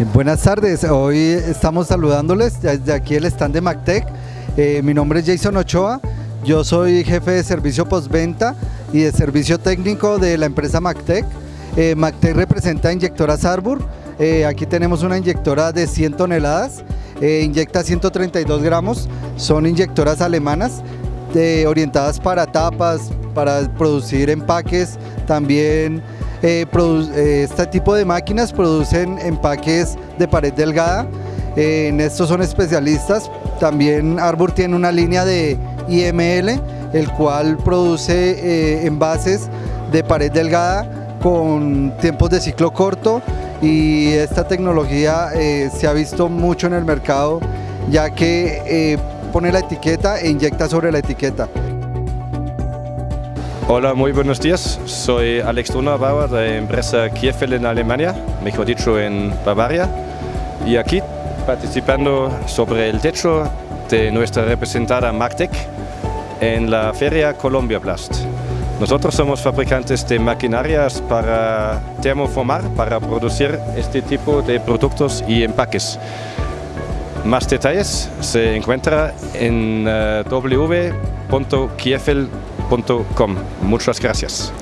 Eh, buenas tardes, hoy estamos saludándoles desde aquí el stand de MacTech. Eh, mi nombre es Jason Ochoa, yo soy jefe de servicio postventa y de servicio técnico de la empresa MacTech. Eh, MacTech representa inyectoras Arbor, eh, aquí tenemos una inyectora de 100 toneladas, inyecta 132 gramos, son inyectoras alemanas orientadas para tapas, para producir empaques, también eh, eh, este tipo de máquinas producen empaques de pared delgada, eh, en estos son especialistas, también Arbor tiene una línea de IML, el cual produce envases de pared delgada con tiempos de ciclo corto. Y esta tecnología se ha visto mucho en el mercado ya que pone la etiqueta e inyecta sobre la etiqueta. Hola, muy buenos días. Soy Alex Donnerbauer de la empresa Kiefel en Alemania, mejor dicho en Bavaria. Y aquí participando sobre el techo de nuestra representada MacTech en la feria Colombia Blast. Nosotros somos fabricantes de maquinarias para termoformar, para producir este tipo de productos y empaques. Más detalles se encuentra en uh, www.kiefel.com. Muchas gracias.